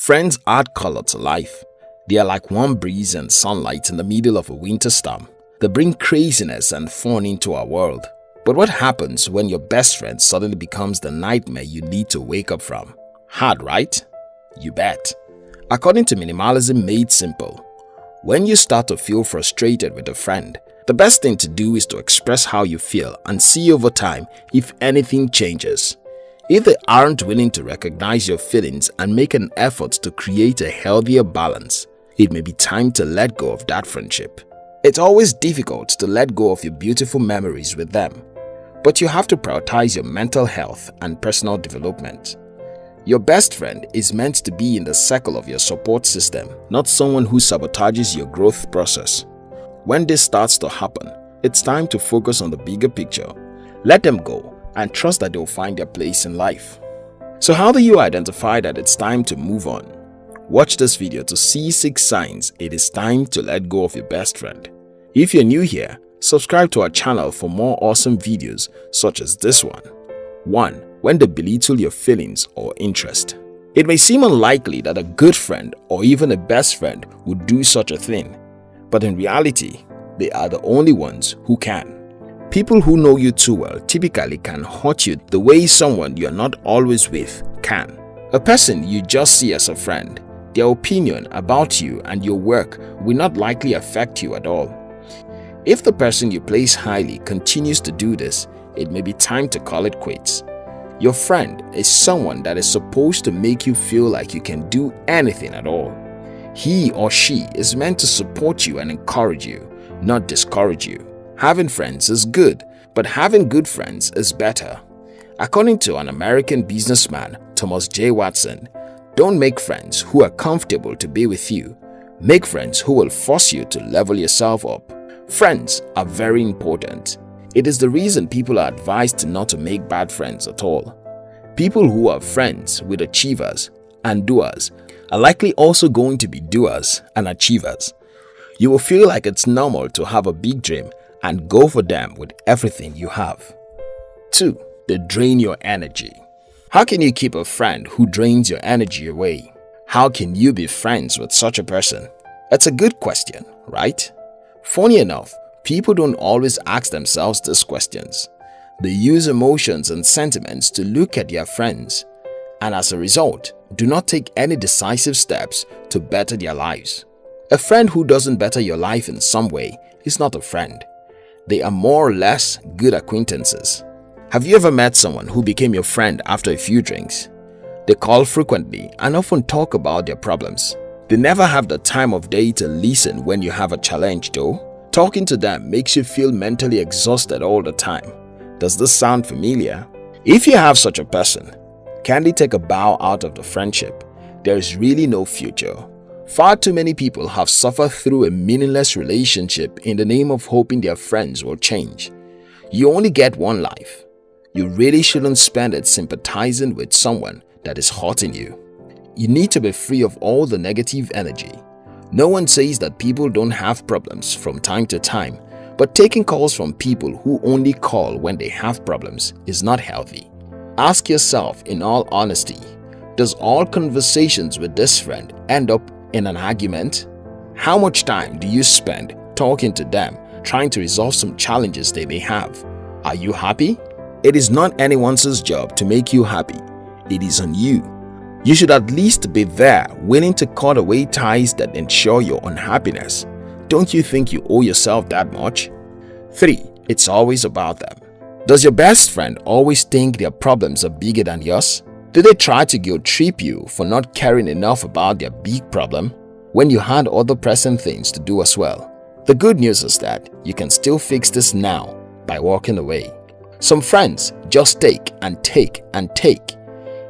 Friends add color to life. They are like warm breeze and sunlight in the middle of a winter storm. They bring craziness and fun into our world. But what happens when your best friend suddenly becomes the nightmare you need to wake up from? Hard, right? You bet. According to Minimalism Made Simple, when you start to feel frustrated with a friend, the best thing to do is to express how you feel and see over time if anything changes. If they aren't willing to recognize your feelings and make an effort to create a healthier balance, it may be time to let go of that friendship. It's always difficult to let go of your beautiful memories with them, but you have to prioritize your mental health and personal development. Your best friend is meant to be in the circle of your support system, not someone who sabotages your growth process. When this starts to happen, it's time to focus on the bigger picture. Let them go and trust that they'll find their place in life. So how do you identify that it's time to move on? Watch this video to see 6 signs it is time to let go of your best friend. If you're new here, subscribe to our channel for more awesome videos such as this one. 1. When they belittle your feelings or interest. It may seem unlikely that a good friend or even a best friend would do such a thing, but in reality, they are the only ones who can. People who know you too well typically can hurt you the way someone you're not always with can. A person you just see as a friend, their opinion about you and your work will not likely affect you at all. If the person you place highly continues to do this, it may be time to call it quits. Your friend is someone that is supposed to make you feel like you can do anything at all. He or she is meant to support you and encourage you, not discourage you. Having friends is good, but having good friends is better. According to an American businessman, Thomas J. Watson, don't make friends who are comfortable to be with you. Make friends who will force you to level yourself up. Friends are very important. It is the reason people are advised not to make bad friends at all. People who are friends with achievers and doers are likely also going to be doers and achievers. You will feel like it's normal to have a big dream and go for them with everything you have. 2. They drain your energy. How can you keep a friend who drains your energy away? How can you be friends with such a person? It's a good question, right? Funny enough, people don't always ask themselves these questions. They use emotions and sentiments to look at their friends and as a result, do not take any decisive steps to better their lives. A friend who doesn't better your life in some way is not a friend. They are more or less good acquaintances. Have you ever met someone who became your friend after a few drinks? They call frequently and often talk about their problems. They never have the time of day to listen when you have a challenge though. Talking to them makes you feel mentally exhausted all the time. Does this sound familiar? If you have such a person, can they take a bow out of the friendship? There is really no future. Far too many people have suffered through a meaningless relationship in the name of hoping their friends will change. You only get one life. You really shouldn't spend it sympathizing with someone that is hurting you. You need to be free of all the negative energy. No one says that people don't have problems from time to time, but taking calls from people who only call when they have problems is not healthy. Ask yourself in all honesty, does all conversations with this friend end up in an argument? How much time do you spend talking to them, trying to resolve some challenges they may have? Are you happy? It is not anyone's job to make you happy. It is on you. You should at least be there willing to cut away ties that ensure your unhappiness. Don't you think you owe yourself that much? 3. It's always about them. Does your best friend always think their problems are bigger than yours? Do they try to guilt trip you for not caring enough about their big problem when you had other pressing things to do as well? The good news is that you can still fix this now by walking away. Some friends just take and take and take.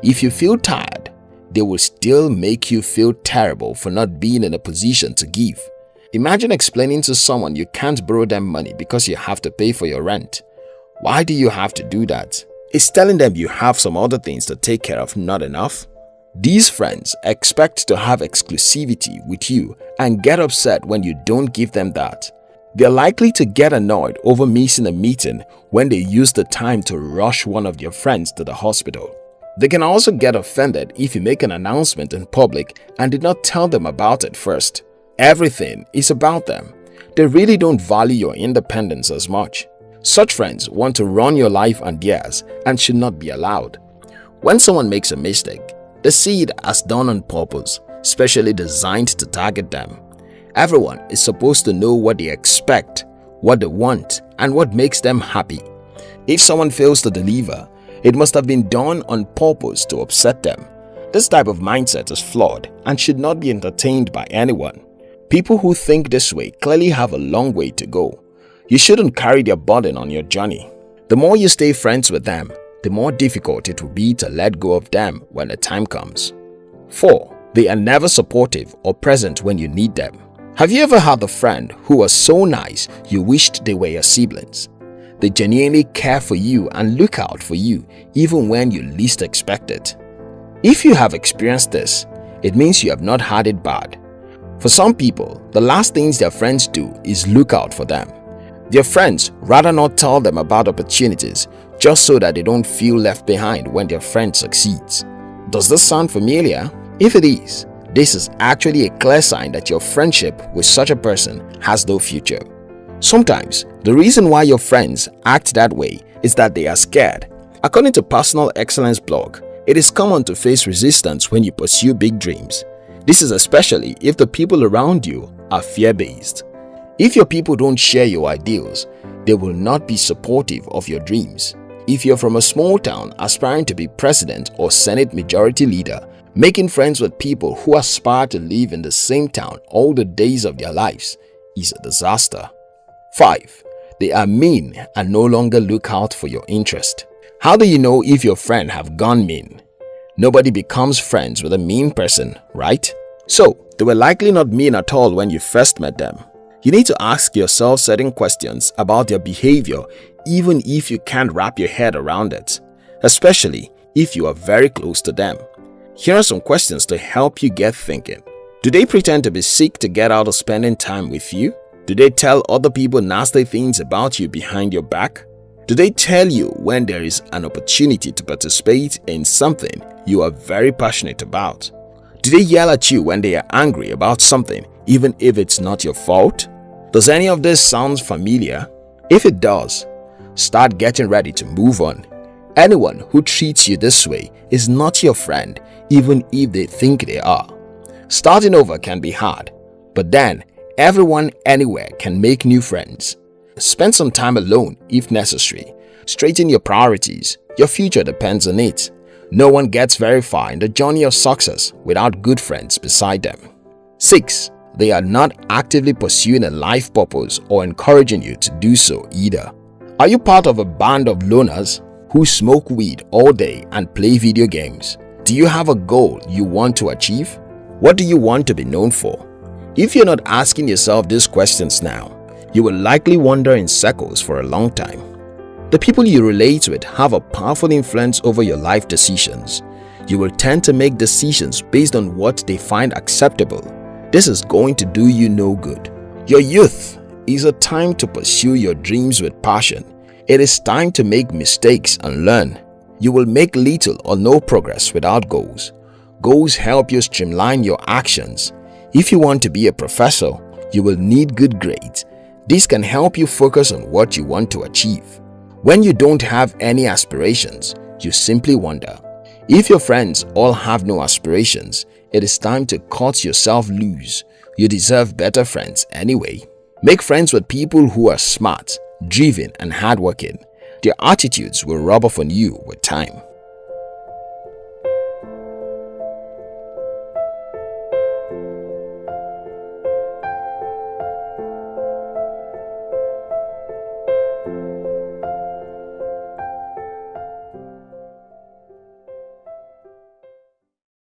If you feel tired, they will still make you feel terrible for not being in a position to give. Imagine explaining to someone you can't borrow them money because you have to pay for your rent. Why do you have to do that? Is telling them you have some other things to take care of not enough? These friends expect to have exclusivity with you and get upset when you don't give them that. They're likely to get annoyed over missing a meeting when they use the time to rush one of their friends to the hospital. They can also get offended if you make an announcement in public and did not tell them about it first. Everything is about them. They really don't value your independence as much. Such friends want to run your life and theirs and should not be allowed. When someone makes a mistake, they see it as done on purpose, specially designed to target them. Everyone is supposed to know what they expect, what they want, and what makes them happy. If someone fails to deliver, it must have been done on purpose to upset them. This type of mindset is flawed and should not be entertained by anyone. People who think this way clearly have a long way to go. You shouldn't carry their burden on your journey. The more you stay friends with them, the more difficult it will be to let go of them when the time comes. 4. They are never supportive or present when you need them. Have you ever had a friend who was so nice you wished they were your siblings? They genuinely care for you and look out for you even when you least expect it. If you have experienced this, it means you have not had it bad. For some people, the last things their friends do is look out for them. Their friends rather not tell them about opportunities just so that they don't feel left behind when their friend succeeds. Does this sound familiar? If it is, this is actually a clear sign that your friendship with such a person has no future. Sometimes, the reason why your friends act that way is that they are scared. According to Personal Excellence blog, it is common to face resistance when you pursue big dreams. This is especially if the people around you are fear-based. If your people don't share your ideals, they will not be supportive of your dreams. If you're from a small town aspiring to be president or senate majority leader, making friends with people who aspire to live in the same town all the days of their lives is a disaster. 5. They are mean and no longer look out for your interest. How do you know if your friend have gone mean? Nobody becomes friends with a mean person, right? So, they were likely not mean at all when you first met them. You need to ask yourself certain questions about their behavior even if you can't wrap your head around it, especially if you are very close to them. Here are some questions to help you get thinking. Do they pretend to be sick to get out of spending time with you? Do they tell other people nasty things about you behind your back? Do they tell you when there is an opportunity to participate in something you are very passionate about? Do they yell at you when they are angry about something even if it's not your fault? Does any of this sound familiar? If it does, start getting ready to move on. Anyone who treats you this way is not your friend even if they think they are. Starting over can be hard, but then everyone anywhere can make new friends. Spend some time alone if necessary. Straighten your priorities. Your future depends on it. No one gets very far in the journey of success without good friends beside them. 6. They are not actively pursuing a life purpose or encouraging you to do so either. Are you part of a band of loners who smoke weed all day and play video games? Do you have a goal you want to achieve? What do you want to be known for? If you're not asking yourself these questions now, you will likely wander in circles for a long time. The people you relate with have a powerful influence over your life decisions. You will tend to make decisions based on what they find acceptable this is going to do you no good. Your youth is a time to pursue your dreams with passion. It is time to make mistakes and learn. You will make little or no progress without goals. Goals help you streamline your actions. If you want to be a professor, you will need good grades. This can help you focus on what you want to achieve. When you don't have any aspirations, you simply wonder. If your friends all have no aspirations, it is time to cut yourself loose. You deserve better friends anyway. Make friends with people who are smart, driven and hardworking. Their attitudes will rub off on you with time.